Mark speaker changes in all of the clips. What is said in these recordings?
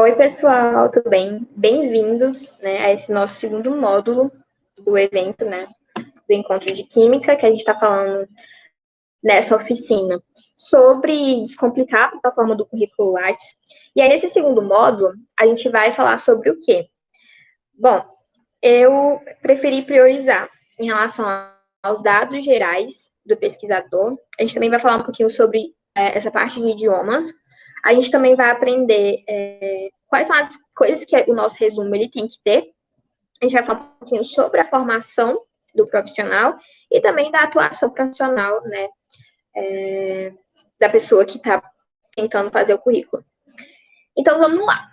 Speaker 1: Oi, pessoal, tudo bem? Bem-vindos né, a esse nosso segundo módulo do evento, né, do encontro de Química, que a gente está falando nessa oficina sobre descomplicar a plataforma do currículo Lattes. E aí, nesse segundo módulo, a gente vai falar sobre o quê? Bom, eu preferi priorizar em relação aos dados gerais do pesquisador. A gente também vai falar um pouquinho sobre é, essa parte de idiomas. A gente também vai aprender é, quais são as coisas que o nosso resumo ele tem que ter. A gente vai falar um pouquinho sobre a formação do profissional e também da atuação profissional, né, é, da pessoa que está tentando fazer o currículo. Então, vamos lá.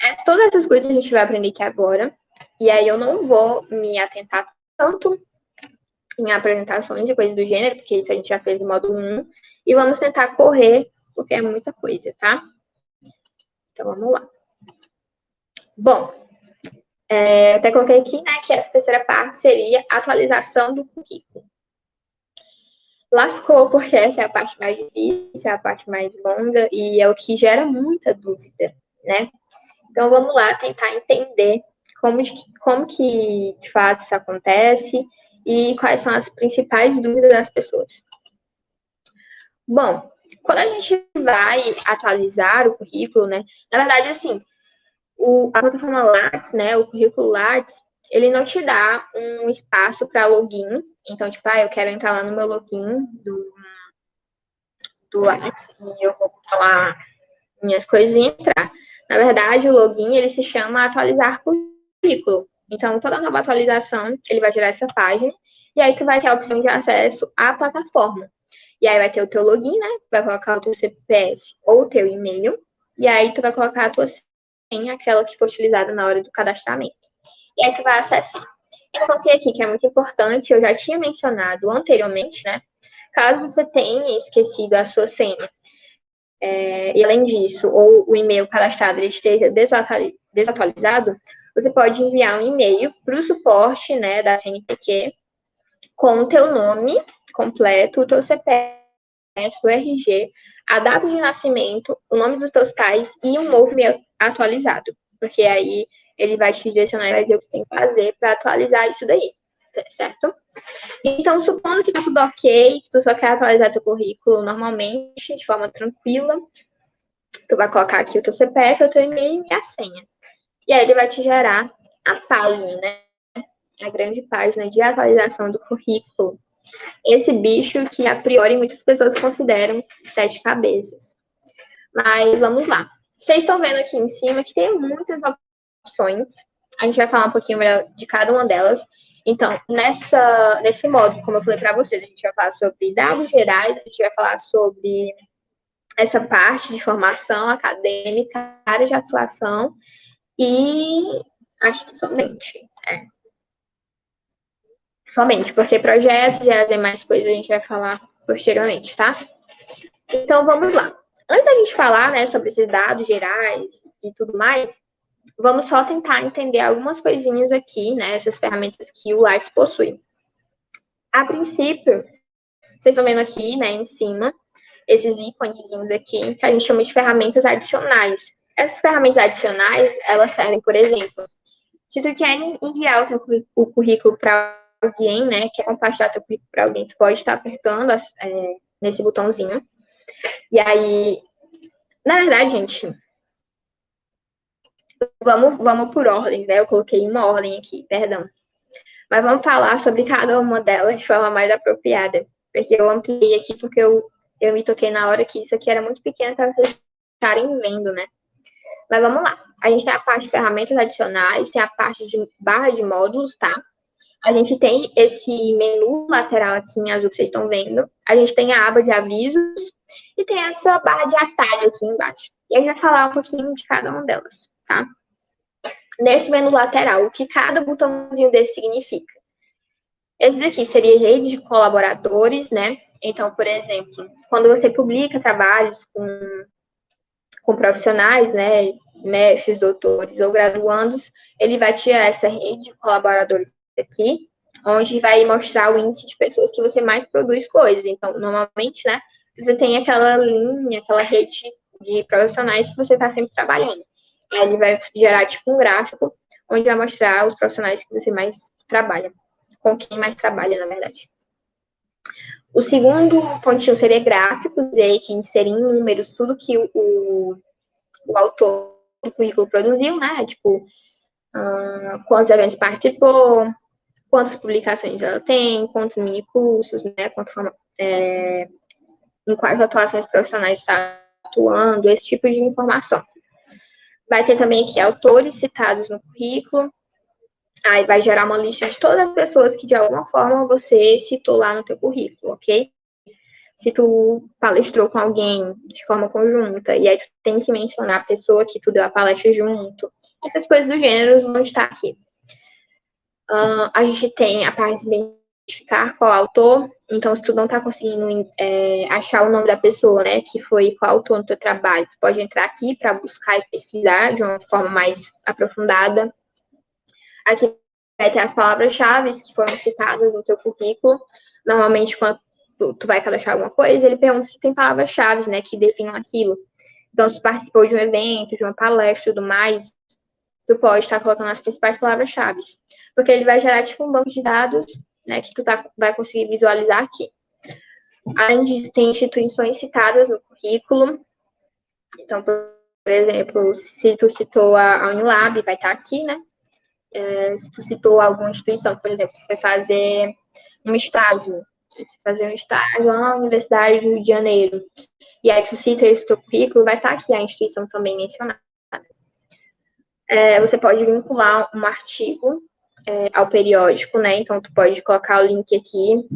Speaker 1: É, todas essas coisas a gente vai aprender aqui agora, e aí eu não vou me atentar tanto em apresentações de coisas do gênero, porque isso a gente já fez no módulo 1, e vamos tentar correr, porque é muita coisa, tá? Então, vamos lá. Bom, é, até coloquei aqui, né, que essa terceira parte seria atualização do currículo. Lascou, porque essa é a parte mais difícil, é a parte mais longa e é o que gera muita dúvida, né? Então, vamos lá tentar entender como, de, como que, de fato, isso acontece e quais são as principais dúvidas das pessoas. Bom, quando a gente vai atualizar o currículo, né, na verdade, assim, o, a plataforma Lattes, né, o currículo Lattes, ele não te dá um espaço para login. Então, tipo, ah, eu quero entrar lá no meu login do, do Lattes e eu vou falar minhas coisas e entrar. Na verdade, o login, ele se chama atualizar currículo. Então, toda nova atualização, ele vai gerar essa página, e aí tu vai ter a opção de acesso à plataforma. E aí vai ter o teu login, né? Vai colocar o teu CPF ou o teu e-mail, e aí tu vai colocar a tua senha, aquela que foi utilizada na hora do cadastramento. E aí tu vai acessar. Eu coloquei aqui que é muito importante, eu já tinha mencionado anteriormente, né? Caso você tenha esquecido a sua senha, é, e além disso, ou o e-mail cadastrado esteja desatualizado, você pode enviar um e-mail para o suporte né, da CNPq com o teu nome completo, o teu CPF, o RG, a data de nascimento, o nome dos teus pais e um novo atualizado. Porque aí ele vai te direcionar e vai dizer o que tem que fazer para atualizar isso daí, certo? Então, supondo que tá tudo ok, que tu só quer atualizar teu currículo normalmente, de forma tranquila, tu vai colocar aqui o teu CPF, o teu e-mail e a senha. E aí ele vai te gerar a página, né? A grande página de atualização do currículo. Esse bicho que, a priori, muitas pessoas consideram sete cabeças. Mas vamos lá. Vocês estão vendo aqui em cima que tem muitas opções. A gente vai falar um pouquinho melhor de cada uma delas. Então, nessa, nesse modo, como eu falei para vocês, a gente vai falar sobre dados gerais, a gente vai falar sobre essa parte de formação acadêmica, área de atuação e acho que somente. É. Somente, porque projetos e as demais coisas a gente vai falar posteriormente, tá? Então, vamos lá. Antes da gente falar né, sobre esses dados gerais e tudo mais, vamos só tentar entender algumas coisinhas aqui, né? Essas ferramentas que o Life possui. A princípio, vocês estão vendo aqui, né, em cima, esses ícones aqui, que a gente chama de ferramentas adicionais. Essas ferramentas adicionais, elas servem, por exemplo, se tu quer enviar o, teu, o currículo para alguém, né, quer compartilhar teu currículo para alguém, tu pode estar apertando é, nesse botãozinho. E aí, na verdade, gente, vamos, vamos por ordem, né? Eu coloquei uma ordem aqui, perdão. Mas vamos falar sobre cada uma delas de forma mais apropriada. Porque eu ampliei aqui porque eu, eu me toquei na hora que isso aqui era muito pequeno para vocês estarem vendo, né? Mas vamos lá. A gente tem a parte de ferramentas adicionais, tem a parte de barra de módulos, tá? A gente tem esse menu lateral aqui em azul que vocês estão vendo. A gente tem a aba de avisos e tem essa barra de atalho aqui embaixo. E a gente vai falar um pouquinho de cada uma delas, tá? Nesse menu lateral, o que cada botãozinho desse significa. Esse daqui seria rede de colaboradores, né? Então, por exemplo, quando você publica trabalhos com com profissionais, né, mestres, doutores ou graduandos, ele vai tirar essa rede de colaboradores aqui, onde vai mostrar o índice de pessoas que você mais produz coisas. Então, normalmente, né, você tem aquela linha, aquela rede de profissionais que você está sempre trabalhando. Aí ele vai gerar tipo um gráfico onde vai mostrar os profissionais que você mais trabalha, com quem mais trabalha, na verdade. O segundo pontinho seria gráficos, e aí que inserir em números tudo que o, o, o autor do currículo produziu, né? Tipo, uh, quantos eventos participou, quantas publicações ela tem, quantos mini cursos, né? Quanto, é, em quais atuações profissionais está atuando, esse tipo de informação. Vai ter também aqui autores citados no currículo. Aí vai gerar uma lista de todas as pessoas que de alguma forma você citou lá no teu currículo, ok? Se tu palestrou com alguém de forma conjunta, e aí tu tem que mencionar a pessoa que tu deu a palestra junto. Essas coisas do gênero vão estar aqui. Uh, a gente tem a parte de identificar qual autor. Então, se tu não está conseguindo é, achar o nome da pessoa, né, que foi coautor no teu trabalho, tu pode entrar aqui para buscar e pesquisar de uma forma mais aprofundada. Aqui vai ter as palavras-chave que foram citadas no teu currículo. Normalmente, quando tu, vai cadastrar alguma coisa, ele pergunta se tem palavras-chave, né, que definam aquilo. Então, se participou de um evento, de uma palestra e tudo mais, tu pode estar colocando as principais palavras-chave. Porque ele vai gerar, tipo, um banco de dados né, que tu tá, vai conseguir visualizar aqui. Além disso, tem instituições citadas no currículo. Então, por exemplo, se tu citou a Unilab, vai estar tá aqui, né? É, se tu citou alguma instituição, por exemplo, você vai fazer um estágio, fazer um estágio lá na Universidade do Rio de Janeiro, e aí tu cita esse teu currículo, vai estar tá aqui a instituição também mencionada. É, você pode vincular um artigo é, ao periódico, né? Então, tu pode colocar o link aqui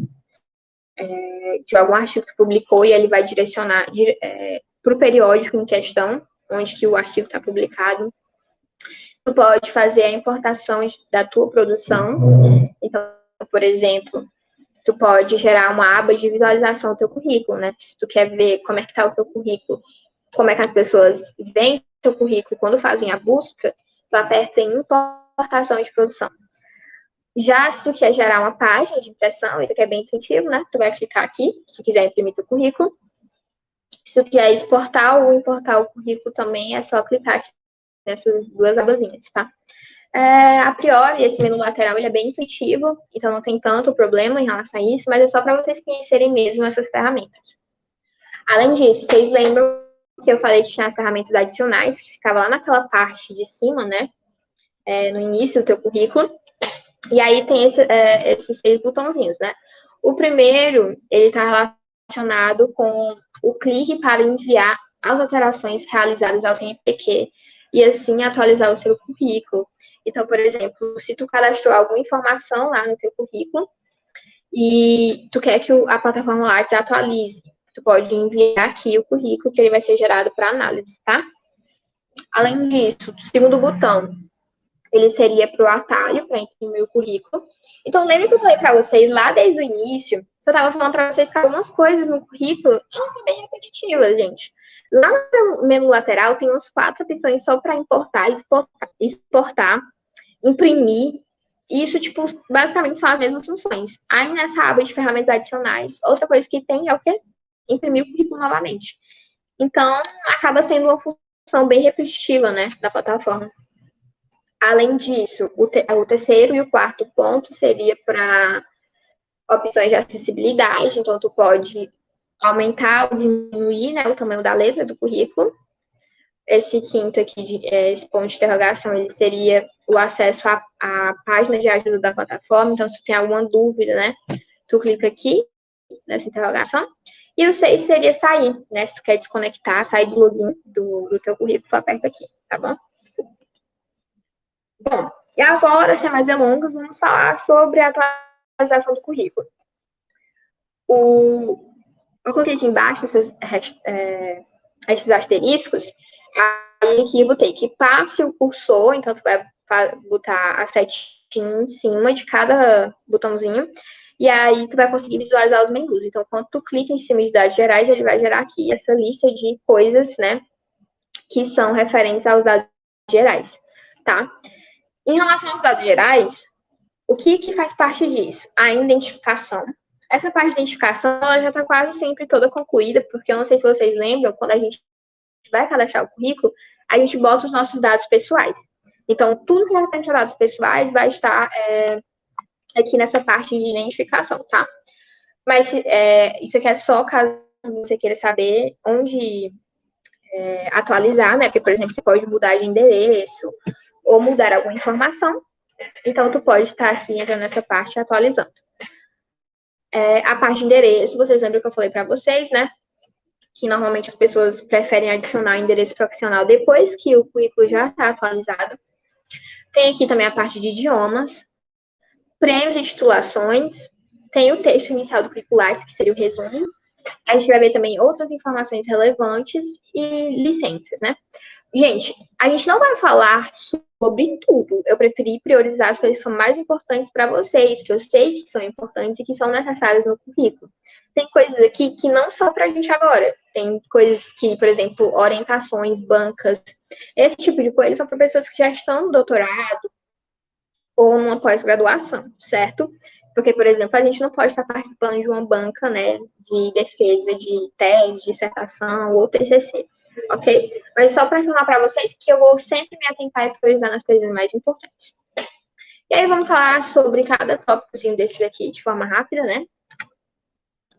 Speaker 1: é, de algum artigo que publicou e ele vai direcionar é, para o periódico em questão, onde que o artigo está publicado. Tu pode fazer a importação da tua produção. Então, por exemplo, tu pode gerar uma aba de visualização do teu currículo, né? Se tu quer ver como é que está o teu currículo, como é que as pessoas veem o teu currículo quando fazem a busca, tu aperta em importação de produção. Já se tu quer gerar uma página de impressão, isso aqui é bem intuitivo, né? Tu vai clicar aqui, se quiser imprimir teu currículo. Se tu quiser exportar ou importar o currículo também, é só clicar aqui nessas duas abazinhas, tá? É, a priori, esse menu lateral ele é bem intuitivo, então não tem tanto problema em relação a isso, mas é só para vocês conhecerem mesmo essas ferramentas. Além disso, vocês lembram que eu falei que tinha as ferramentas adicionais, que ficava lá naquela parte de cima, né? É, no início do teu currículo. E aí tem esse, é, esses seis botãozinhos, né? O primeiro, ele está relacionado com o clique para enviar as alterações realizadas ao CNPq e assim atualizar o seu currículo. Então, por exemplo, se tu cadastrou alguma informação lá no teu currículo e tu quer que a plataforma Lattes atualize, tu pode enviar aqui o currículo que ele vai ser gerado para análise, tá? Além disso, segundo botão, ele seria para o atalho, para imprimir o currículo. Então, lembra que eu falei para vocês lá desde o início, eu estava falando para vocês que algumas coisas no currículo, elas são bem repetitivas, gente. Lá no menu lateral tem uns quatro opções só para importar, exportar, exportar, imprimir. Isso, tipo, basicamente são as mesmas funções. Aí nessa aba de ferramentas adicionais, outra coisa que tem é o quê? Imprimir o currículo novamente. Então, acaba sendo uma função bem repetitiva, né, da plataforma. Além disso, o, te, o terceiro e o quarto ponto seria para opções de acessibilidade, então tu pode aumentar ou diminuir né, o tamanho da letra do currículo. Esse quinto aqui, é, esse ponto de interrogação, ele seria o acesso à, à, página de ajuda da plataforma. Então, se tem alguma dúvida, né, tu clica aqui nessa interrogação. E o seis seria sair, né, se tu quer desconectar, sair do login do, do teu currículo, tu aperta aqui, tá bom? Bom, e agora, sem mais delongas, vamos falar sobre a atualização do currículo. O, eu coloquei aqui embaixo esses, é, esses asteriscos, aí aqui eu botei que passe o cursor, então tu vai botar a setinha em cima de cada botãozinho, e aí tu vai conseguir visualizar os menus. Então, quando tu clica em cima de dados gerais, ele vai gerar aqui essa lista de coisas, né, que são referentes aos dados gerais, tá? Em relação aos dados gerais, o que, que faz parte disso? A identificação. Essa parte de identificação ela já está quase sempre toda concluída, porque eu não sei se vocês lembram, quando a gente vai cadastrar o currículo, a gente bota os nossos dados pessoais. Então, tudo que referente a dados pessoais vai estar é, aqui nessa parte de identificação, tá? Mas é, isso aqui é só caso você queira saber onde é, atualizar, né? Porque, por exemplo, você pode mudar de endereço ou mudar alguma informação. Então, tu pode estar aqui entrando nessa parte atualizando. É, a parte de endereço, vocês lembram que eu falei para vocês, né? Que normalmente as pessoas preferem adicionar o endereço profissional depois que o currículo já está atualizado. Tem aqui também a parte de idiomas, prêmios e titulações, tem o texto inicial do curricular, que seria o resumo. A gente vai ver também outras informações relevantes e licenças, né? Gente, a gente não vai falar sobre tudo. Eu preferi priorizar as coisas que são mais importantes para vocês, que eu sei que são importantes e que são necessárias no currículo. Tem coisas aqui que não são para a gente agora. Tem coisas que, por exemplo, orientações, bancas, esse tipo de coisa são para pessoas que já estão no doutorado ou numa pós-graduação, certo? Porque, por exemplo, a gente não pode estar participando de uma banca, né, de defesa de tese, dissertação ou TCC, ok? Mas só para informar para vocês que eu vou sempre me atentar e priorizar nas coisas mais importantes. E aí vamos falar sobre cada tópico desses aqui de forma rápida, né?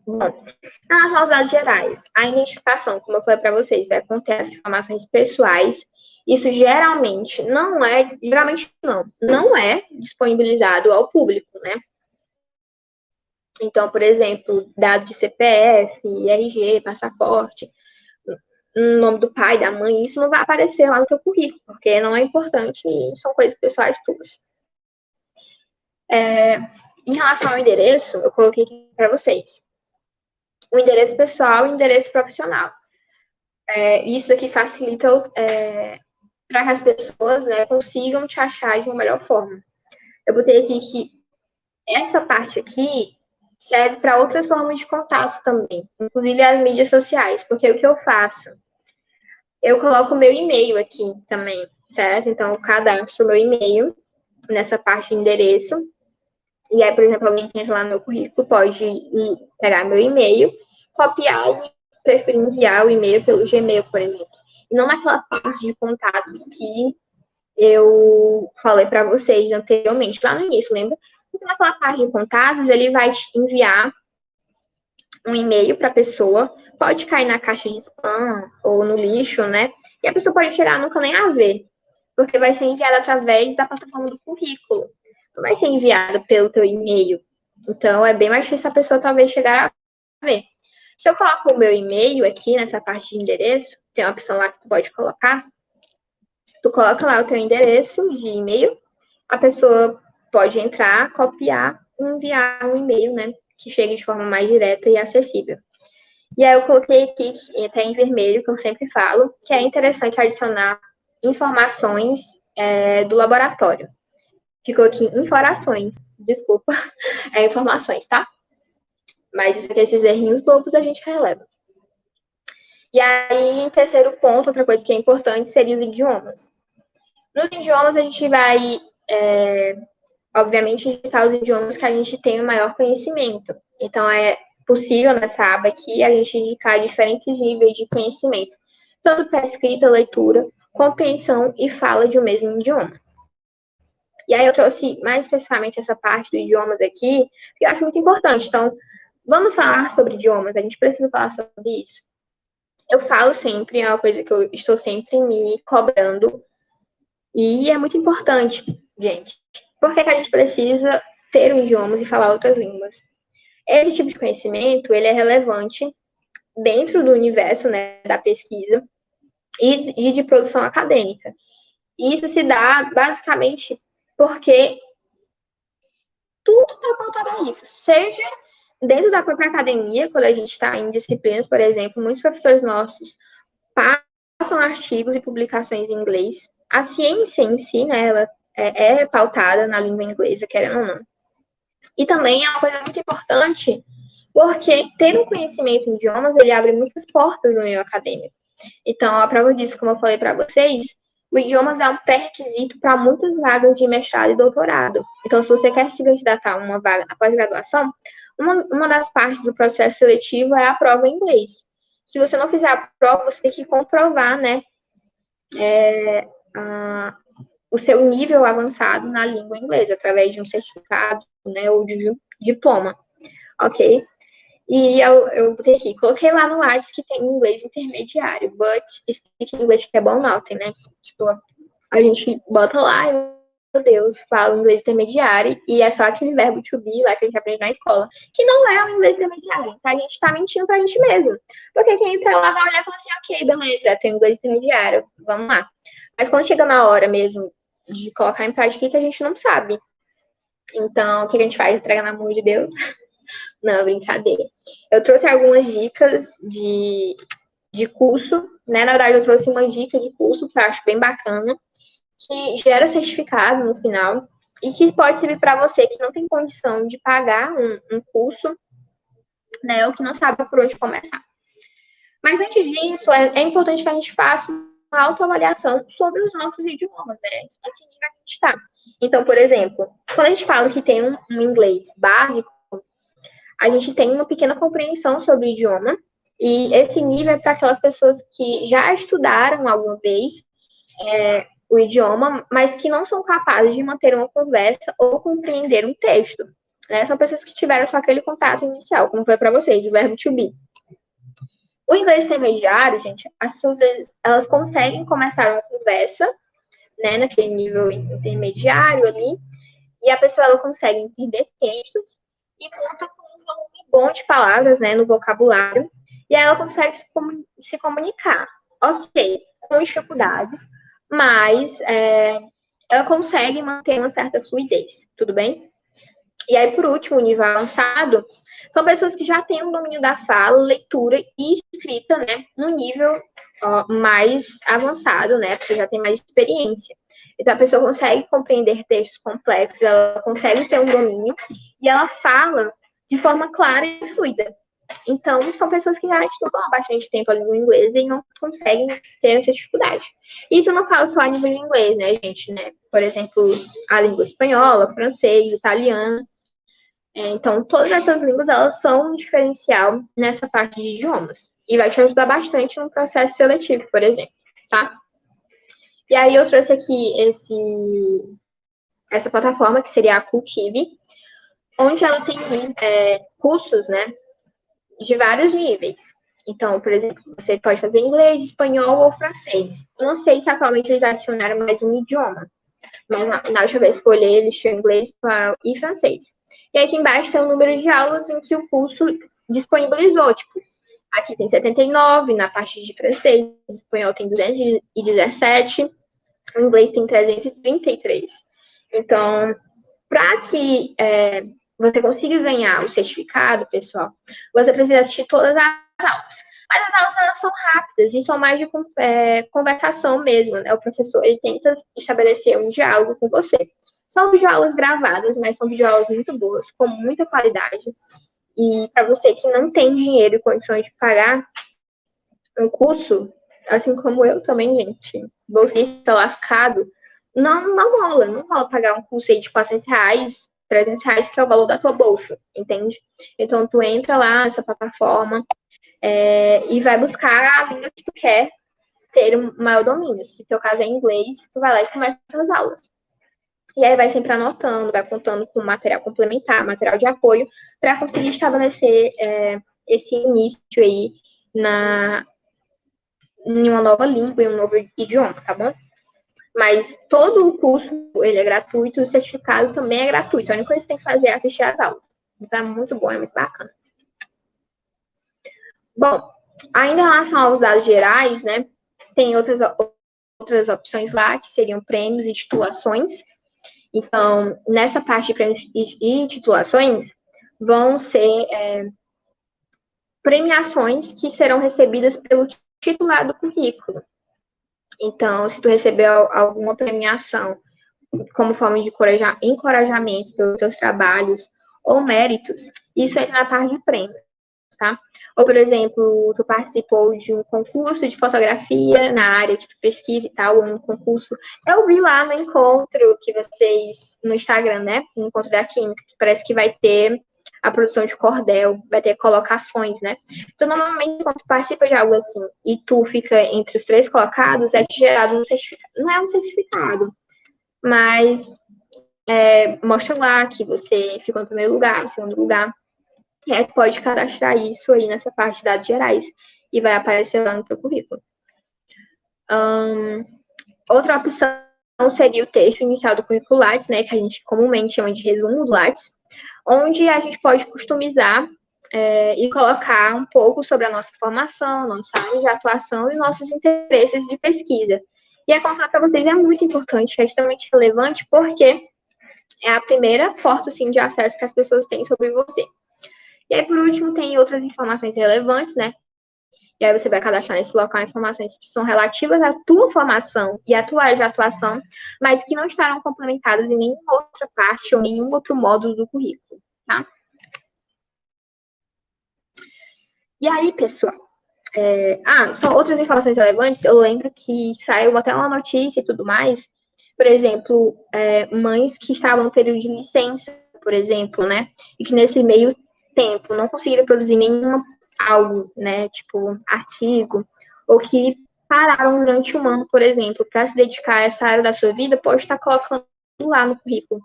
Speaker 1: Bom, nas notas gerais, a identificação, como eu falei para vocês, vai conter as informações pessoais. Isso geralmente não é, geralmente não, não é disponibilizado ao público, né? Então, por exemplo, dado de CPF, RG, passaporte, nome do pai, da mãe, isso não vai aparecer lá no teu currículo, porque não é importante e são coisas pessoais tuas. É, em relação ao endereço, eu coloquei aqui para vocês. O endereço pessoal e o endereço profissional. É, isso aqui facilita é, para que as pessoas né, consigam te achar de uma melhor forma. Eu botei aqui que essa parte aqui serve para outras formas de contato também, inclusive as mídias sociais, porque o que eu faço? Eu coloco o meu e-mail aqui também, certo? Então, eu cadastro o meu e-mail nessa parte de endereço. E aí, por exemplo, alguém que entra lá no meu currículo pode ir pegar meu e-mail, copiar e preferir enviar o e-mail pelo Gmail, por exemplo. E não naquela parte de contatos que eu falei para vocês anteriormente, lá no início, lembra? Então, naquela parte de contatos, ele vai enviar um e-mail para a pessoa, pode cair na caixa de spam ou no lixo, né? E a pessoa pode chegar nunca nem a ver, porque vai ser enviado através da plataforma do currículo. Não vai ser enviado pelo teu e-mail. Então, é bem mais difícil a pessoa talvez chegar a ver. Se eu coloco o meu e-mail aqui nessa parte de endereço, tem uma opção lá que tu pode colocar. Tu coloca lá o teu endereço de e-mail, a pessoa pode entrar, copiar e enviar um e-mail, né? Que chegue de forma mais direta e acessível. E aí eu coloquei aqui, até em vermelho, que eu sempre falo, que é interessante adicionar informações é, do laboratório. Ficou aqui informações, desculpa, é informações, tá? Mas esses errinhos bobos a gente releva. E aí, terceiro ponto, outra coisa que é importante seria os idiomas. Nos idiomas, a gente vai é, obviamente, digitar os idiomas que a gente tem o maior conhecimento. Então, é possível nessa aba aqui a gente indicar diferentes níveis de conhecimento, tanto para escrita, leitura, compreensão e fala de um mesmo idioma. E aí eu trouxe mais especificamente essa parte dos idiomas aqui, que eu acho muito importante. Então, vamos falar sobre idiomas, a gente precisa falar sobre isso. Eu falo sempre, é uma coisa que eu estou sempre me cobrando, e é muito importante, gente. Por que, que a gente precisa ter um idioma e falar outras línguas? Esse tipo de conhecimento, ele é relevante dentro do universo né, da pesquisa e, e de produção acadêmica. E isso se dá basicamente porque tudo está apontado a isso. Seja dentro da própria academia, quando a gente está em disciplinas, por exemplo, muitos professores nossos passam artigos e publicações em inglês. A ciência em si, né, ela é, é pautada na língua inglesa, querendo ou não. E também é uma coisa muito importante, porque ter um conhecimento em idiomas, ele abre muitas portas no meio acadêmico. Então, a prova disso, como eu falei para vocês, o idiomas é um pré-requisito para muitas vagas de mestrado e doutorado. Então, se você quer se candidatar a uma vaga na pós-graduação, uma, uma das partes do processo seletivo é a prova em inglês, se você não fizer a prova, você tem que comprovar, né, é, o seu nível avançado na língua inglesa, através de um certificado, né, ou de diploma, ok? E eu, eu botei aqui, coloquei lá no Lattes que tem inglês intermediário, but speak English que é bom nothing, né? Tipo, a gente bota lá e, meu Deus, fala inglês intermediário e é só aquele verbo to be lá que a gente aprende na escola, que não é o inglês intermediário. Então a gente tá mentindo pra gente mesmo. Porque quem entra lá vai olhar e falar assim, ok, beleza, tem inglês intermediário, vamos lá. Mas quando chega na hora mesmo de colocar em prática isso, a gente não sabe. Então, o que a gente faz? Entrega na mão de Deus. Não, brincadeira. Eu trouxe algumas dicas de, de curso, né? Na verdade, eu trouxe uma dica de curso que eu acho bem bacana, que gera certificado no final e que pode servir para você que não tem condição de pagar um, um curso, né? Ou que não sabe por onde começar. Mas antes disso, é, é importante que a gente faça autoavaliação sobre os nossos idiomas, né? A que nível a gente está. Então, por exemplo, quando a gente fala que tem um, um inglês básico, a gente tem uma pequena compreensão sobre o idioma, e esse nível é para aquelas pessoas que já estudaram alguma vez é, o idioma, mas que não são capazes de manter uma conversa ou compreender um texto. Né? São pessoas que tiveram só aquele contato inicial, como foi para vocês, o verbo to be. O inglês intermediário, gente, as pessoas elas conseguem começar uma conversa, né, naquele nível intermediário ali, e a pessoa ela consegue entender textos e conta com volume bom de palavras, né, no vocabulário, e aí ela consegue se, comunicar. Ok, com dificuldades, mas é, ela consegue manter uma certa fluidez, tudo bem? E aí, por último, o nível avançado são pessoas que já têm um domínio da fala, leitura e escrita, né, no nível ó, mais avançado, né, porque já tem mais experiência. Então, a pessoa consegue compreender textos complexos, ela consegue ter um domínio e ela fala de forma clara e fluida. Então, são pessoas que já estudam há bastante tempo a língua inglesa e não conseguem ter essa dificuldade. Isso eu não falo só a nível de inglês, né, gente, né? Por exemplo, a língua espanhola, francês, italiano. É, então, todas essas línguas, elas são um diferencial nessa parte de idiomas. E vai te ajudar bastante no processo seletivo, por exemplo, tá? E aí eu trouxe aqui esse, essa plataforma, que seria a Cultive, onde ela tem é, cursos, né, de vários níveis. Então, por exemplo, você pode fazer inglês, espanhol ou francês. não sei se atualmente eles adicionaram mais um idioma, mas na, na última vez que eu olhei, eles tinham inglês e francês. E aqui embaixo tem o número de aulas em que o curso disponibilizou. Tipo, aqui tem 79, na parte de francês, espanhol tem 217, o inglês tem 333. Então, para que é, você consiga ganhar o certificado, pessoal, você precisa assistir todas as aulas. Mas as aulas elas são rápidas e são mais de é, conversação mesmo, né? O professor ele tenta estabelecer um diálogo com você. São videoaulas gravadas, mas são videoaulas muito boas, com muita qualidade. E para você que não tem dinheiro e condições de pagar um curso, assim como eu também, gente, bolsista lascado, não, não rola, não rola pagar um curso aí de 400 reais 300 reais, que é o valor da tua bolsa, entende? Então, tu entra lá nessa plataforma é, e vai buscar a língua que tu quer ter um maior domínio. Se teu caso é inglês, tu vai lá e começa as aulas. E aí vai sempre anotando, vai contando com material complementar, material de apoio, para conseguir estabelecer é, esse início aí na, em uma nova língua, em um novo idioma, tá bom? Mas todo o curso, ele é gratuito, o certificado também é gratuito. A única coisa que você tem que fazer é assistir às aulas. Então, é muito bom, é muito bacana. Bom, ainda em relação aos dados gerais, né, tem outras, outras opções lá, que seriam prêmios e titulações. Então, nessa parte de prêmios e titulações, vão ser é, premiações que serão recebidas pelo titular do currículo. Então, se tu recebeu alguma premiação como forma de encorajamento pelos teus trabalhos ou méritos, isso entra na parte de prêmio, tá? Ou, por exemplo, tu participou de um concurso de fotografia na área que tu pesquisa e tal, ou um concurso. Eu vi lá no encontro que vocês, no Instagram, né? No encontro da Química, que parece que vai ter a produção de cordel, vai ter colocações, né? Então, normalmente, quando tu participa de algo assim e tu fica entre os três colocados, é gerado um certificado. Não é um certificado, mas é, mostra lá que você ficou no primeiro lugar, em segundo lugar. Aí pode cadastrar isso aí nessa parte de dados gerais e vai aparecer lá no teu currículo. Um, outra opção seria o texto inicial do currículo Lattes, né, que a gente comumente chama de resumo do Lattes, onde a gente pode customizar é, e colocar um pouco sobre a nossa formação, nossa área de atuação e nossos interesses de pesquisa. E a contar para vocês é muito importante, é extremamente relevante, porque é a primeira porta assim, de acesso que as pessoas têm sobre você. E aí, por último, tem outras informações relevantes, né? E aí você vai cadastrar nesse local informações que são relativas à tua formação e à tua área de atuação, mas que não estarão complementadas em nenhuma outra parte ou nenhum outro módulo do currículo, tá? E aí, pessoal, é... ah, só outras informações relevantes, eu lembro que saiu até uma notícia e tudo mais, por exemplo, é, mães que estavam no período de licença, por exemplo, né, e que nesse meio tempo não conseguiram produzir nenhuma algo, né, tipo artigo, ou que pararam durante um ano, por exemplo, para se dedicar a essa área da sua vida, pode estar colocando lá no currículo,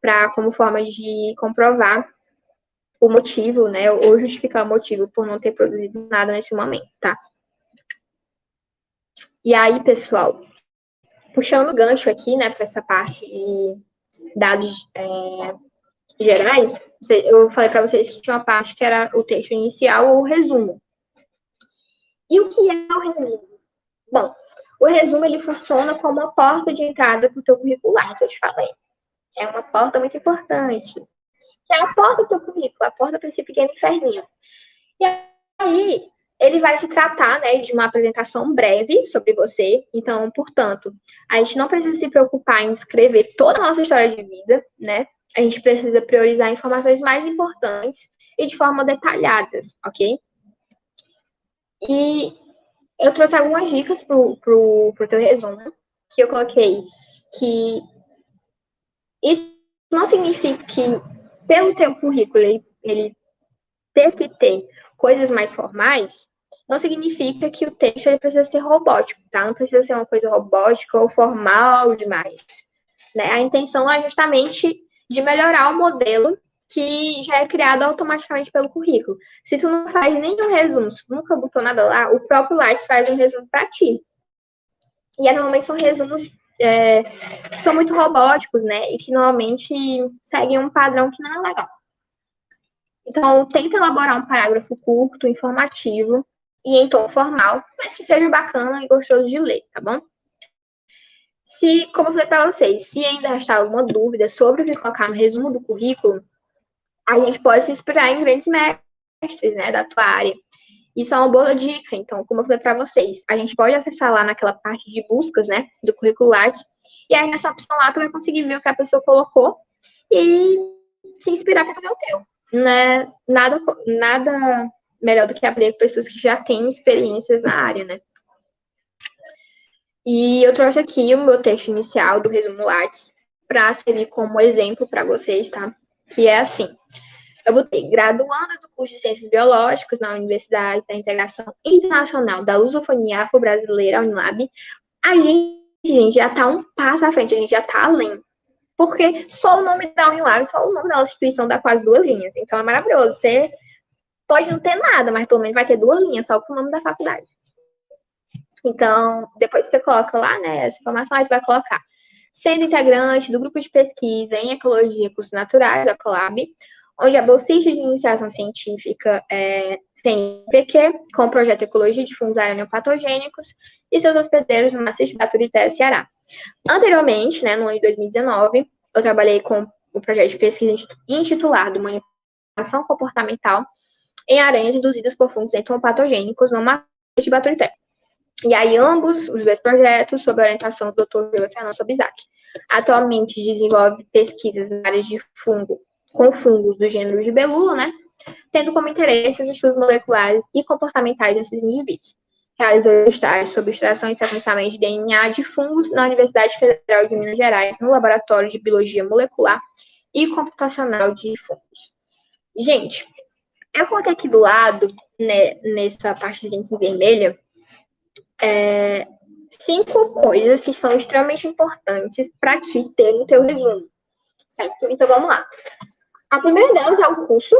Speaker 1: para como forma de comprovar o motivo, né, ou justificar o motivo por não ter produzido nada nesse momento, tá? E aí, pessoal, puxando o gancho aqui, né, para essa parte de dados é, gerais, eu falei para vocês que tinha uma parte que era o texto inicial ou o resumo. E o que é o resumo? Bom, o resumo ele funciona como uma porta de entrada para o teu curricular, isso eu te falei. É uma porta muito importante. É a porta do teu currículo, a porta para esse pequeno inferninho. E aí, ele vai se tratar né, de uma apresentação breve sobre você. Então, portanto, a gente não precisa se preocupar em escrever toda a nossa história de vida, né? A gente precisa priorizar informações mais importantes e de forma detalhada, ok? E eu trouxe algumas dicas para o teu resumo, que eu coloquei que isso não significa que, pelo teu currículo, ele, ele ter que ter coisas mais formais, não significa que o texto ele precisa ser robótico, tá? Não precisa ser uma coisa robótica ou formal demais. Né? A intenção é justamente de melhorar o modelo que já é criado automaticamente pelo currículo. Se tu não faz nenhum resumo, se tu nunca botou nada lá, o próprio Lattes faz um resumo para ti. E normalmente são resumos é, que são muito robóticos, né? E que normalmente seguem um padrão que não é legal. Então, tenta elaborar um parágrafo curto, informativo e em tom formal, mas que seja bacana e gostoso de ler, tá bom? Se, como eu falei para vocês, se ainda restar alguma dúvida sobre o que colocar no resumo do currículo, a gente pode se inspirar em grandes mestres, né, da tua área. Isso é uma boa dica. Então, como eu falei para vocês, a gente pode acessar lá naquela parte de buscas, né, do currículo Lattes, e aí nessa opção lá tu vai conseguir ver o que a pessoa colocou e se inspirar para fazer o teu. Né? Nada, nada melhor do que aprender com pessoas que já têm experiências na área, né? E eu trouxe aqui o meu texto inicial do resumo Lattes para servir como exemplo para vocês, tá? Que é assim. Eu botei graduanda do curso de Ciências Biológicas na Universidade da Integração Internacional da Lusofonia Afro-Brasileira, Unilab. A gente, gente já está um passo à frente, a gente já está além. Porque só o nome da Unilab, só o nome da instituição dá quase duas linhas. Então é maravilhoso. Você pode não ter nada, mas pelo menos vai ter duas linhas só com o nome da faculdade. Então, depois você coloca lá, né, essa informação, você vai colocar sendo integrante do grupo de pesquisa em Ecologia e Cursos Naturais, da Colab, onde a bolsista de iniciação científica é, tem PQ, com o projeto Ecologia de Fungos Aranopatogênicos, e seus hospedeiros no Maciço de Baturité, Ceará. Anteriormente, né, no ano de 2019, eu trabalhei com o projeto de pesquisa intitulado Manipulação Comportamental em aranhas induzidas por fungos entomopatogênicos no Maciço de Baturité. E aí, ambos os dois projetos, sob a orientação do Dr. Júlio Fernando Sobizac. Atualmente desenvolve pesquisas na área de fungo, com fungos do gênero de belula, né? Tendo como interesse os estudos moleculares e comportamentais desses indivíduos. Realizou estágio sobre extração e sequenciamento de DNA de fungos na Universidade Federal de Minas Gerais, no Laboratório de Biologia Molecular e Computacional de Fungos. Gente, eu coloquei aqui do lado, né, nessa partezinha aqui vermelha, é, cinco coisas que são extremamente importantes para te ter no teu resumo, certo? Então, vamos lá. A primeira delas é o curso.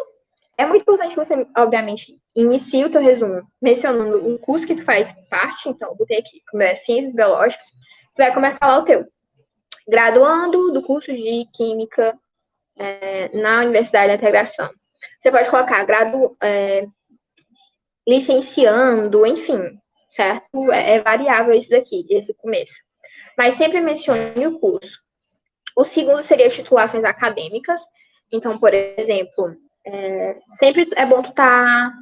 Speaker 1: É muito importante que você, obviamente, inicie o teu resumo mencionando o curso que tu faz parte. Então, eu botei aqui, como é Ciências Biológicas. Você vai começar lá o teu. Graduando do curso de Química é, na Universidade da Integração. Você pode colocar gradu, é, licenciando, enfim, certo? É, é variável isso daqui, esse começo. Mas sempre mencione o curso. O segundo seria titulações acadêmicas. Então, por exemplo, é, sempre é bom tu estar tá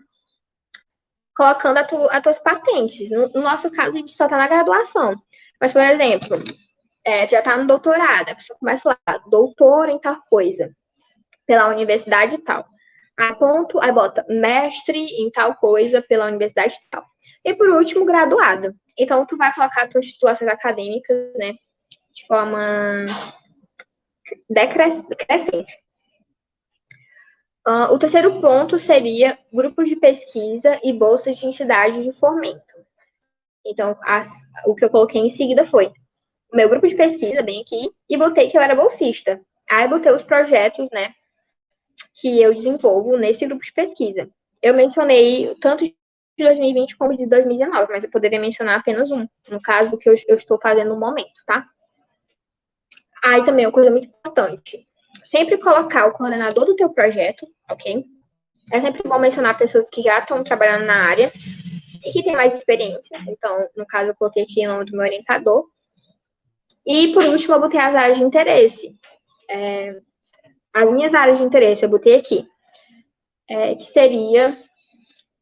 Speaker 1: colocando as tu, tuas patentes. No, no, nosso caso, a gente só está na graduação. Mas, por exemplo, é, já está no doutorado, a pessoa começa lá, doutor em tal coisa, pela universidade e tal. Aí, ponto, aí bota mestre em tal coisa pela universidade tal. E por último, graduado. Então, tu vai colocar tuas titulações acadêmicas, né, de forma decrescente. Uh, o terceiro ponto seria grupos de pesquisa e bolsas de entidades de fomento. Então, as, o que eu coloquei em seguida foi o meu grupo de pesquisa, bem aqui, e botei que eu era bolsista. Aí botei os projetos, né, que eu desenvolvo nesse grupo de pesquisa. Eu mencionei tanto de 2020 como de 2019, mas eu poderia mencionar apenas um, no caso que eu, eu estou fazendo no momento, tá? Aí também uma coisa muito importante, sempre colocar o coordenador do teu projeto, ok? É sempre bom mencionar pessoas que já estão trabalhando na área e que têm mais experiências. Então, no caso, eu coloquei aqui o nome do meu orientador. E, por último, eu botei as áreas de interesse. É, as minhas áreas de interesse, eu botei aqui, é, que seria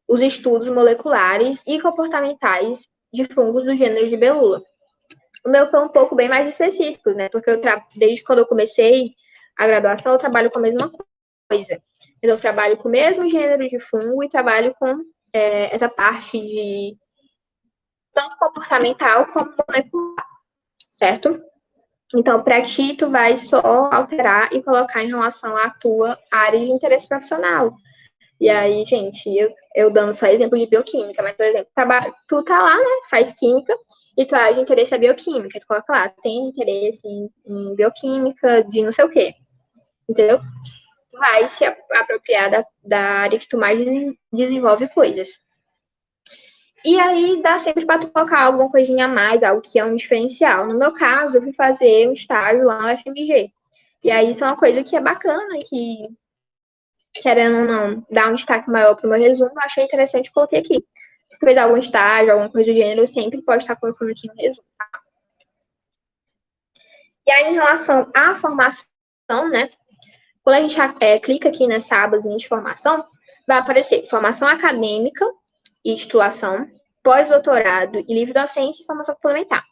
Speaker 1: os estudos moleculares e comportamentais de fungos do gênero de belula. O meu foi um pouco bem mais específico, né? Porque eu desde quando eu comecei a graduação, eu trabalho com a mesma coisa. Eu trabalho com o mesmo gênero de fungo e trabalho com é, essa parte de tanto comportamental como molecular, certo? Então, para ti, tu vai só alterar e colocar em relação à tua área de interesse profissional. E aí, gente, eu, eu dando só exemplo de bioquímica, mas, por exemplo, tu tá lá, né, faz química, e tu área de interesse é bioquímica, tu coloca lá, tem interesse em, em bioquímica de não sei o quê, entendeu? Tu vai se apropriar da, da área que tu mais desenvolve coisas. E aí dá sempre para colocar alguma coisinha a mais, algo que é um diferencial. No meu caso, eu fui fazer um estágio lá no FMG. E aí isso é uma coisa que é bacana, que querendo ou não, dar um destaque maior para o meu resumo, eu achei interessante coloquei aqui. Se fez algum estágio, alguma coisa do gênero, sempre pode estar colocando aqui no resumo. Tá? E aí, em relação à formação, né? Quando a gente é, clica aqui nessa abazinha de formação, vai aparecer formação acadêmica e titulação, pós-doutorado e livre docência e formação complementar.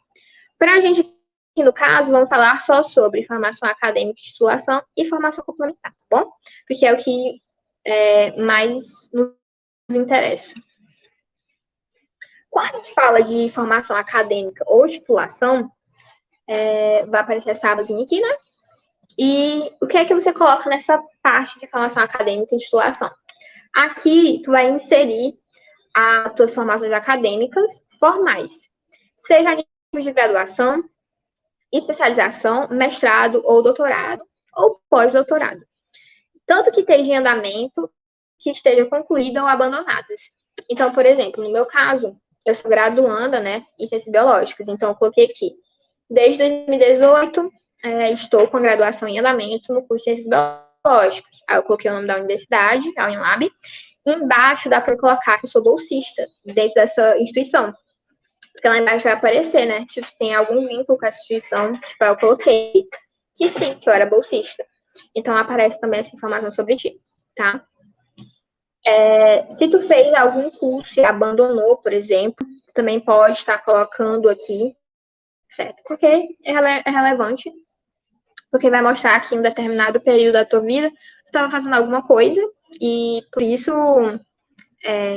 Speaker 1: Para a gente, aqui no caso, vamos falar só sobre formação acadêmica e titulação e formação complementar, tá bom? Porque é o que é, mais nos interessa. Quando a gente fala de formação acadêmica ou titulação, é, vai aparecer essa abazinha aqui, né? E o que é que você coloca nessa parte de formação acadêmica e titulação? Aqui, tu vai inserir as tuas formações acadêmicas formais, seja a nível de graduação, especialização, mestrado ou doutorado, ou pós-doutorado. Tanto que esteja em andamento, que esteja concluída ou abandonadas. Então, por exemplo, no meu caso, eu sou graduanda, né, em ciências biológicas, então eu coloquei aqui. Desde 2018, é, estou com a graduação em andamento no curso de ciências biológicas. Aí eu coloquei o nome da universidade, a Unilab, Embaixo dá para colocar que eu sou bolsista dentro dessa instituição. Porque lá embaixo vai aparecer, né? Se tem algum vínculo com essa instituição, tipo, eu coloquei que sim, que eu era bolsista. Então aparece também essa informação sobre ti, tá? É, se tu fez algum curso e abandonou, por exemplo, tu também pode estar colocando aqui, certo? Porque é, rele é relevante, porque vai mostrar que em um determinado período da tua vida tu estava fazendo alguma coisa e por isso é,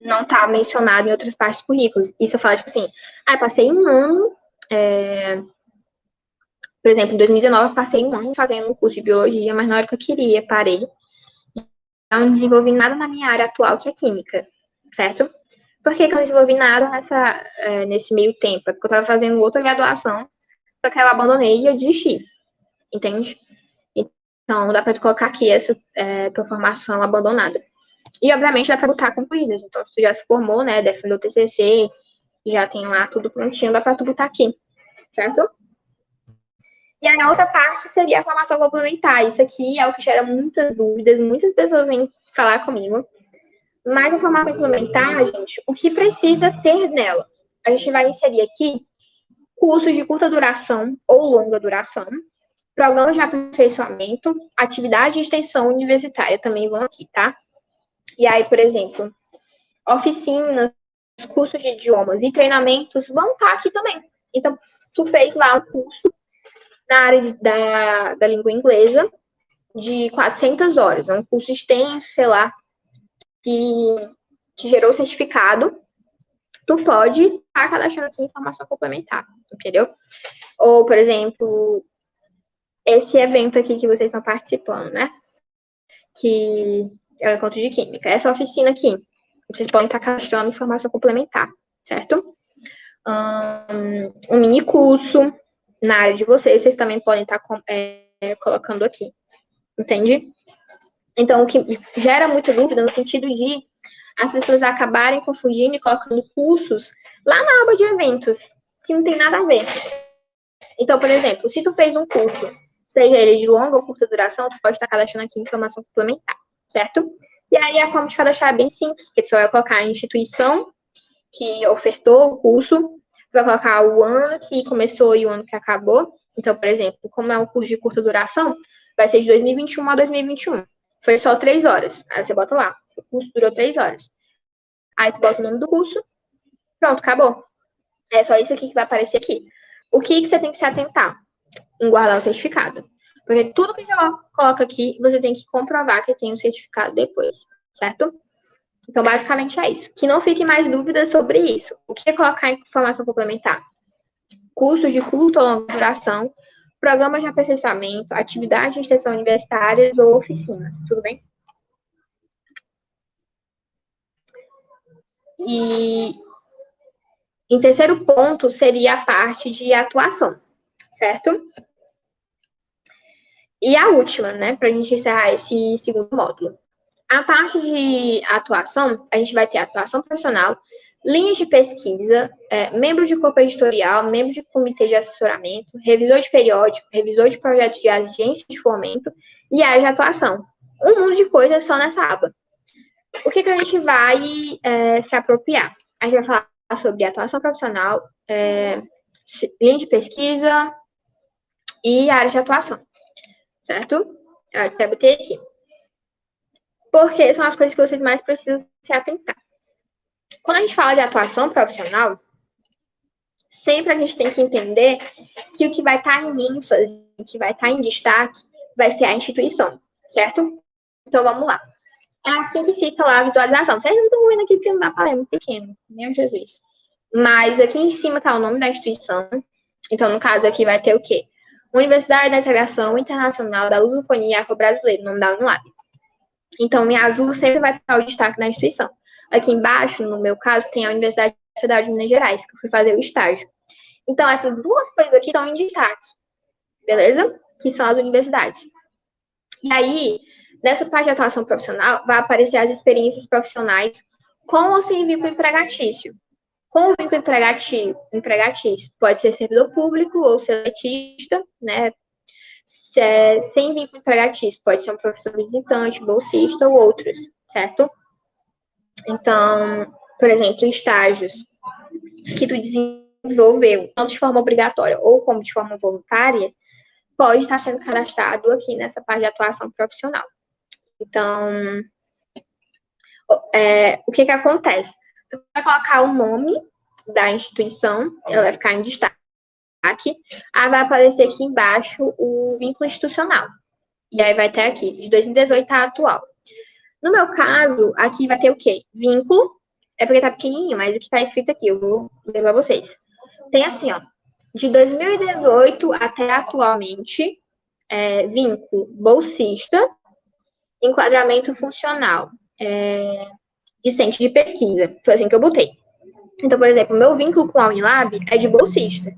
Speaker 1: não está mencionado em outras partes do currículo. Isso eu falo, tipo assim, ah, passei um ano é, Por exemplo, em 2019 eu passei um ano fazendo um curso de biologia, mas na hora que eu queria, parei. Não desenvolvi nada na minha área atual, que é química, certo? Por que, que eu não desenvolvi nada nessa, é, nesse meio tempo? É porque eu estava fazendo outra graduação, só que eu abandonei e eu desisti, entende? Então, dá para colocar aqui essa é, tua formação abandonada. E, obviamente, dá para botar concluídas. Então, se tu já se formou, né, defendeu o TCC, já tem lá tudo prontinho, dá para tu botar aqui, certo? E aí, a outra parte seria a formação complementar. Isso aqui é o que gera muitas dúvidas, muitas pessoas vêm falar comigo. Mas a formação complementar, gente, o que precisa ter nela? A gente vai inserir aqui cursos de curta duração ou longa duração, programas de aperfeiçoamento, atividade de extensão universitária também vão aqui, tá? E aí, por exemplo, oficinas, cursos de idiomas e treinamentos vão estar aqui também. Então, tu fez lá um curso na área de, da, da língua inglesa de 400 horas. É um curso extenso, sei lá, que, que gerou certificado. Tu pode estar cadastrando aqui informação complementar, entendeu? Ou, por exemplo, esse evento aqui que vocês estão participando, né? Que é o encontro de química. Essa oficina aqui, vocês podem estar cadastrando informação complementar, certo? Um, um mini curso, na área de vocês, vocês também podem estar é, colocando aqui. Entende? Então, o que gera muita dúvida no sentido de as pessoas acabarem confundindo e colocando cursos lá na aba de eventos, que não tem nada a ver. Então, por exemplo, se tu fez um curso, seja ele de longa ou curta duração, tu pode estar cadastrando aqui informação complementar, certo? E aí a forma de cadastrar é bem simples, porque tu vai colocar a instituição que ofertou o curso, vai colocar o ano que começou e o ano que acabou. Então, por exemplo, como é um curso de curta duração, vai ser de 2021 a 2021. Foi só três horas. Aí você bota lá. O curso durou três horas. Aí tu bota o nome do curso. Pronto, acabou. É só isso aqui que vai aparecer aqui. O que, que você tem que se atentar? Em guardar o certificado. Porque tudo que você coloca aqui, você tem que comprovar que tem o certificado depois, certo? Então, basicamente é isso. Que não fiquem mais dúvidas sobre isso. O que é colocar informação complementar? Cursos de curta ou longa duração, programas de aperfeiçoamento, atividades de extensão universitárias ou oficinas. Tudo bem? E em terceiro ponto seria a parte de atuação, certo? E a última, né, para a gente encerrar esse segundo módulo. A parte de atuação, a gente vai ter atuação profissional, linhas de pesquisa, é, membro de corpo editorial, membro de comitê de assessoramento, revisor de periódico, revisor de projetos de agência de fomento e área de atuação. Um mundo de coisas só nessa aba. O que, que a gente vai é, se apropriar? A gente vai falar sobre atuação profissional, é, linha de pesquisa e área de atuação, certo? Eu até botei aqui porque são as coisas que vocês mais precisam se atentar. Quando a gente fala de atuação profissional, sempre a gente tem que entender que o que vai estar em ênfase, o que vai estar em destaque, vai ser a instituição, certo? Então vamos lá. É assim que fica lá a visualização. Vocês não estão vendo aqui porque não dá para é muito pequeno, meu Jesus. Mas aqui em cima está o nome da instituição. Então, no caso aqui vai ter o quê? Universidade da Integração Internacional da Lusofonia Afro-Brasileira, nome da Unilab. Então, em azul sempre vai estar o destaque da instituição. Aqui embaixo, no meu caso, tem a Universidade Federal de Minas Gerais, que eu fui fazer o estágio. Então, essas duas coisas aqui estão em destaque, beleza? Que são as universidades. E aí, nessa parte de atuação profissional, vai aparecer as experiências profissionais com ou sem vínculo empregatício. Com o vínculo empregatício, empregatício pode ser servidor público ou seletista, né? é, sem vínculo empregatício, pode ser um professor visitante, bolsista ou outros, certo? Então, por exemplo, estágios que tu desenvolveu, tanto de forma obrigatória ou como de forma voluntária, pode estar sendo cadastrado aqui nessa parte de atuação profissional. Então, é, o que que acontece? Tu vai colocar o nome da instituição, ela vai ficar em destaque aí vai aparecer aqui embaixo o vínculo institucional. E aí vai ter aqui, de 2018 a atual. No meu caso, aqui vai ter o quê? Vínculo, é porque tá pequenininho, mas o que tá escrito aqui, eu vou ler pra vocês. Tem assim, ó, De 2018 até atualmente, é, vínculo bolsista, enquadramento funcional, é, discente de pesquisa. Foi assim que eu botei. Então, por exemplo, meu vínculo com a Unilab é de bolsista.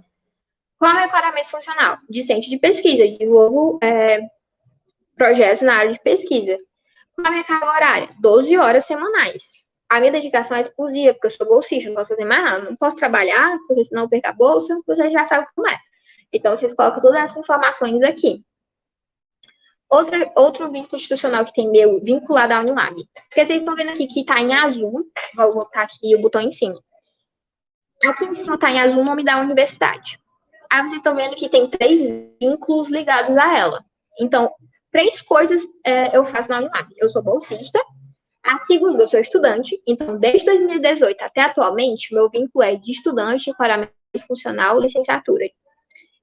Speaker 1: Qual é o meu enquadramento funcional? Discente de pesquisa. desenvolvo é, projetos na área de pesquisa. Qual é a minha carga horária? 12 horas semanais. A minha dedicação é exclusiva, porque eu sou bolsista, não posso fazer mais nada. Não posso trabalhar, porque senão eu perco a bolsa, você já sabe como é. Então, vocês colocam todas essas informações aqui. Outro, outro vínculo institucional que tem meu vinculado à Unilab. Porque vocês estão vendo aqui que está em azul, vou botar aqui o botão em cima. Aqui em cima está em azul o nome da universidade. Aí vocês estão vendo que tem três vínculos ligados a ela. Então, três coisas é, eu faço na Unilab. Eu sou bolsista. A segunda, eu sou estudante. Então, desde 2018 até atualmente, meu vínculo é de estudante, paramento funcional, licenciatura.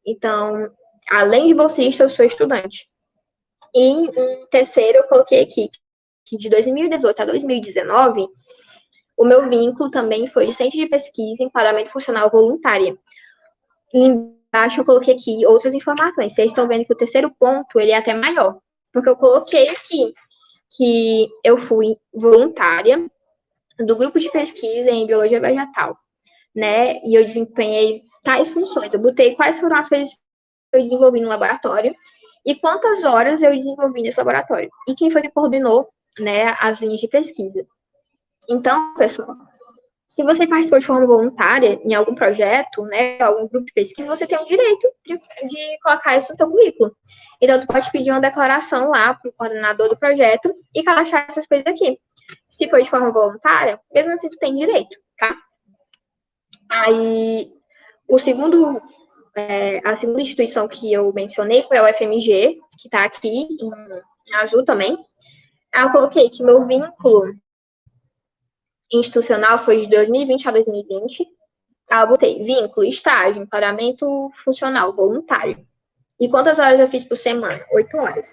Speaker 1: Então, além de bolsista, eu sou estudante. E um terceiro, eu coloquei aqui que de 2018 a 2019, o meu vínculo também foi de centro de pesquisa em paramento funcional voluntária. E embaixo eu coloquei aqui outras informações. Vocês estão vendo que o terceiro ponto, ele é até maior. Porque eu coloquei aqui que eu fui voluntária do grupo de pesquisa em biologia vegetal, né? E eu desempenhei tais funções. Eu botei quais foram as coisas que eu desenvolvi no laboratório e quantas horas eu desenvolvi nesse laboratório. E quem foi que coordenou né, as linhas de pesquisa. Então, pessoal, se você participou de forma voluntária em algum projeto, né, algum grupo de pesquisa, você tem o direito de, de colocar isso no seu currículo. Então, tu pode pedir uma declaração lá para o coordenador do projeto e cadastrar essas coisas aqui. Se for de forma voluntária, mesmo assim, tu tem direito, tá? Aí, o segundo é, a segunda instituição que eu mencionei foi a UFMG, que está aqui em, em, azul também. Aí eu coloquei que meu vínculo institucional foi de 2020 a 2020. Aí eu botei vínculo, estágio, pagamento funcional, voluntário. E quantas horas eu fiz por semana? Oito horas.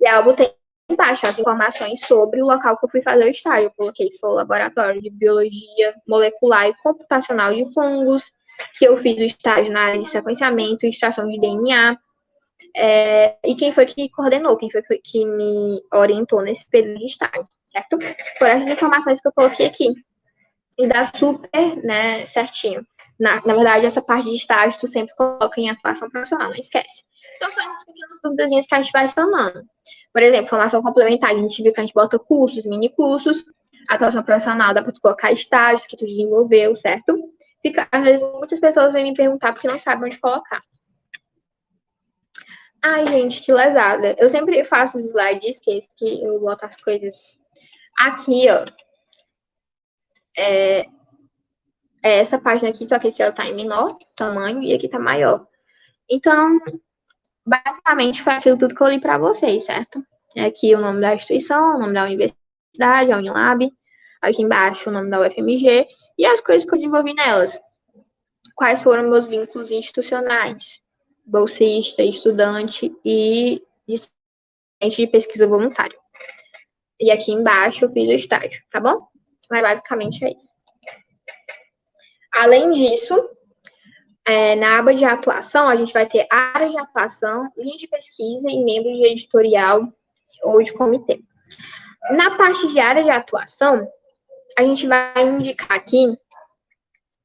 Speaker 1: E aí eu botei embaixo as informações sobre o local que eu fui fazer o estágio. Eu coloquei que foi o laboratório de biologia molecular e computacional de fungos, que eu fiz o estágio na área de sequenciamento extração de DNA. É, e quem foi que coordenou, quem foi que me orientou nesse período de estágio, certo? Por essas informações que eu coloquei aqui. E dá super, né, certinho. Na, na verdade, essa parte de estágio tu sempre coloca em atuação profissional, não esquece. Então, são essas pequenas dúvidas que a gente vai sanando. Por exemplo, formação complementar, a gente viu que a gente bota cursos, mini cursos. Atuação profissional, dá para tu colocar estágios que tu desenvolveu, certo? fica, às vezes muitas pessoas vêm me perguntar porque não sabem onde colocar. Ai, gente, que lesada. Eu sempre faço os slides, esqueço que eu boto as coisas aqui, ó. É, é essa página aqui, só que aqui ela tá em menor tamanho e aqui tá maior. Então, basicamente foi aquilo tudo que eu li para vocês, certo? É aqui o nome da instituição, o nome da universidade, a Unilab. Aqui embaixo o nome da UFMG e as coisas que eu desenvolvi nelas. Quais foram meus vínculos institucionais? Bolsista, estudante e de pesquisa voluntário. E aqui embaixo eu fiz o estágio, tá bom? Mas basicamente é isso. Além disso, é, na aba de atuação, a gente vai ter área de atuação, linha de pesquisa e membro de editorial ou de comitê. Na parte de área de atuação, a gente vai indicar aqui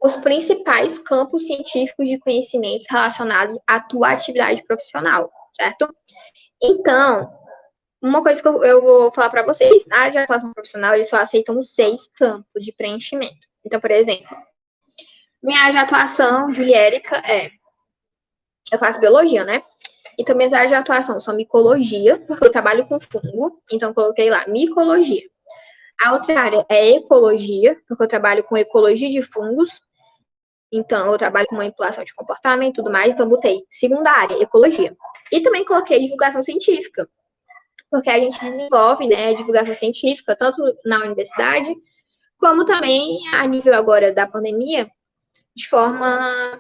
Speaker 1: os principais campos científicos de conhecimentos relacionados à tua atividade profissional, certo? Então, uma coisa que eu, eu vou falar para vocês, na atuação profissional, eles só aceitam seis campos de preenchimento. Então, por exemplo, minha área de atuação, Juliérica, é... Eu faço biologia, né? Então, minhas áreas de atuação são micologia, porque eu trabalho com fungo, então coloquei lá, micologia. A outra área é ecologia, porque eu trabalho com ecologia de fungos. Então, eu trabalho com manipulação de comportamento e tudo mais. Então, botei segunda área, ecologia. E também coloquei divulgação científica, porque a gente desenvolve né, divulgação científica, tanto na universidade, como também a nível agora da pandemia, de forma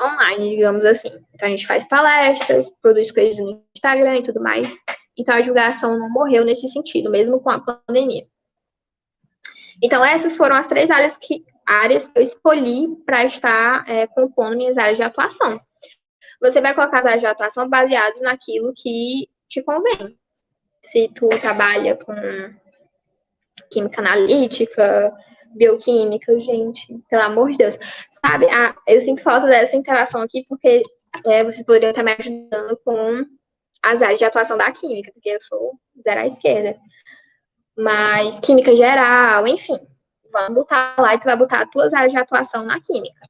Speaker 1: online, digamos assim. Então, a gente faz palestras, produz coisas no Instagram e tudo mais. Então, a divulgação não morreu nesse sentido, mesmo com a pandemia. Então, essas foram as três áreas que áreas que eu escolhi para estar é, compondo minhas áreas de atuação. Você vai colocar as áreas de atuação baseadas naquilo que te convém. Se tu trabalha com química analítica, bioquímica, gente, pelo amor de Deus. Sabe, ah, eu sinto falta dessa interação aqui, porque é, vocês poderiam estar me ajudando com as áreas de atuação da química, porque eu sou zero à esquerda. Mas química geral, enfim. Vamos botar lá e tu vai botar as tuas áreas de atuação na química.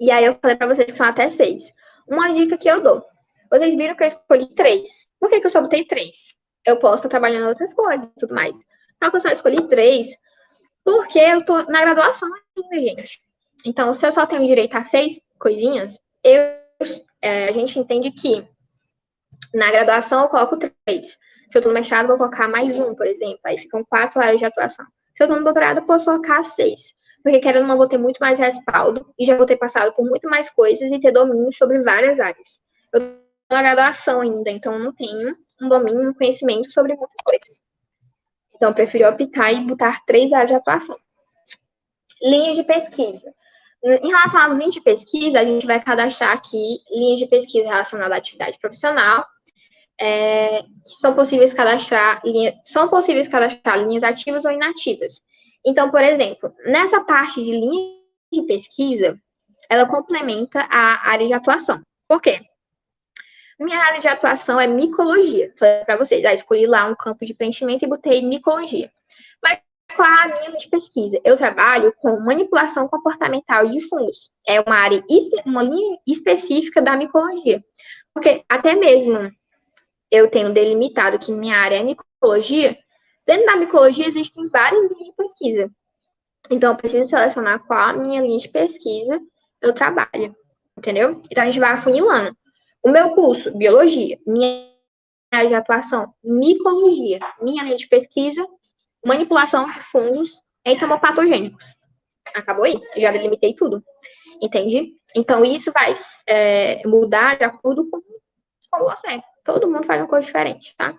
Speaker 1: E aí eu falei para vocês que são até seis. Uma dica que eu dou. Vocês viram que eu escolhi três. Por que, que eu só botei três? Eu posso estar trabalhando outras coisas e tudo mais. Só que eu só escolhi três porque eu tô na graduação ainda, gente. Então, se eu só tenho direito a seis coisinhas, eu, é, a gente entende que na graduação eu coloco três. Se eu tô no mestrado, vou colocar mais um, por exemplo. Aí ficam quatro áreas de atuação. Se eu tô no doutorado, eu posso colocar seis. Porque querendo ou não, vou ter muito mais respaldo e já vou ter passado por muito mais coisas e ter domínio sobre várias áreas. Eu tô na graduação ainda, então não tenho um domínio, um conhecimento sobre muitas coisas. Então, eu preferi optar e botar três áreas de atuação. Linhas de pesquisa. Em relação às linhas de pesquisa, a gente vai cadastrar aqui linhas de pesquisa relacionadas à atividade profissional, é, que são possíveis cadastrar linha, são possíveis cadastrar linhas ativas ou inativas. Então, por exemplo, nessa parte de linha de pesquisa, ela complementa a área de atuação. Por quê? Minha área de atuação é micologia. Falei para vocês, ah, escolhi lá um campo de preenchimento e botei micologia. Mas qual a minha de pesquisa? Eu trabalho com manipulação comportamental de fungos. É uma área, uma linha específica da micologia. Porque até mesmo eu tenho delimitado que minha área é micologia, dentro da micologia existem várias linhas de pesquisa. Então, eu preciso selecionar qual a minha linha de pesquisa eu trabalho. Entendeu? Então, a gente vai afunilando. O meu curso, biologia, minha área de atuação, micologia, minha linha de pesquisa, manipulação de fungos entomopatogênicos. Acabou aí, já delimitei tudo. Entende? Então, isso vai é, mudar de acordo com, com você. Todo mundo faz uma coisa diferente, tá?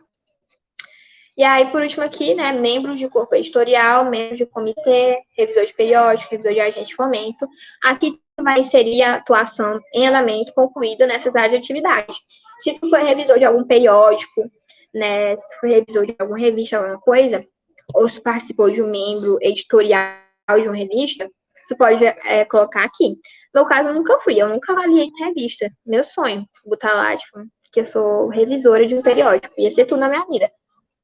Speaker 1: E aí, por último aqui, né, membros de corpo editorial, membros de comitê, revisor de periódico, revisor de agente de fomento. Aqui vai inserir a atuação em andamento concluída nessas áreas de atividade. Se tu for revisor de algum periódico, né, se tu for revisor de alguma revista, alguma coisa, ou se participou de um membro editorial de uma revista, tu pode é, colocar aqui. No caso, eu nunca fui, eu nunca avaliei em revista. Meu sonho, botar lá, tipo, que eu sou revisora de um periódico. Ia ser tudo na minha vida.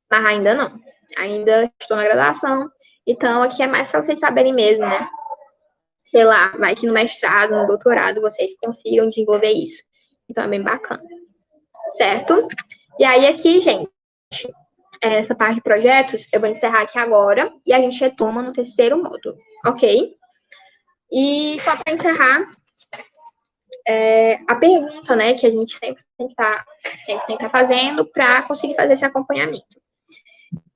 Speaker 1: Mas ainda não. Ainda estou na graduação. Então, aqui é mais para vocês saberem mesmo, né? Sei lá, vai que no mestrado, no doutorado, vocês consigam desenvolver isso. Então, é bem bacana. Certo? E aí, aqui, gente, essa parte de projetos, eu vou encerrar aqui agora e a gente retoma no terceiro módulo, ok? E só para encerrar, é, a pergunta, né, que a gente sempre tem que estar tá, tá fazendo para conseguir fazer esse acompanhamento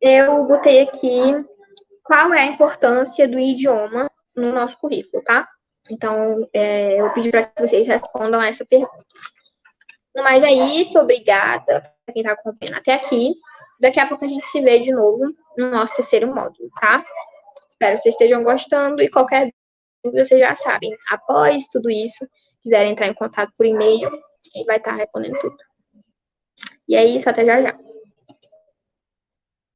Speaker 1: eu botei aqui qual é a importância do idioma no nosso currículo, tá? Então, é, eu pedi para que vocês respondam a essa pergunta. Mas é isso, obrigada para quem está acompanhando até aqui. Daqui a pouco a gente se vê de novo no nosso terceiro módulo, tá? Espero que vocês estejam gostando e qualquer dúvida vocês já sabem. Após tudo isso, quiserem entrar em contato por e-mail, a gente vai estar respondendo tudo. E é isso, até já já.